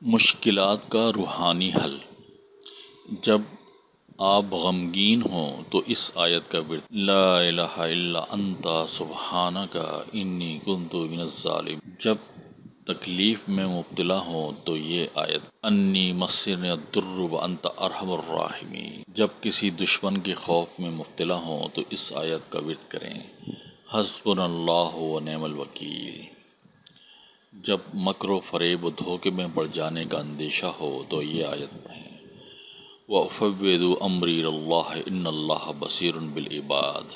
مشکلات کا روحانی حل۔ جب آپ غمگین ہوں تو اس آیت کا ورد لا الہ الا انت سبحانک انی کنت من الظالمین۔ جب تکلیف میں مبتلا ہوں تو یہ آیت انی مسنی الضر وانت ارحم الراحمین۔ جب کسی دشمن کے خوف میں مبتلا ہوں تو اس آیت کا ورد کریں۔ حسبنا اللہ و نعم الوکیل۔ جب مکر و فریب و دھوکے میں پڑ جانے کا اندیشہ ہو تو یہ آیت پڑھیں۔ وَأُفَوِّضُ أَمْرِي إِلَى اللَّهِ إِنَّ اللَّهَ بَصِيرٌ بِالْعِبَادِ۔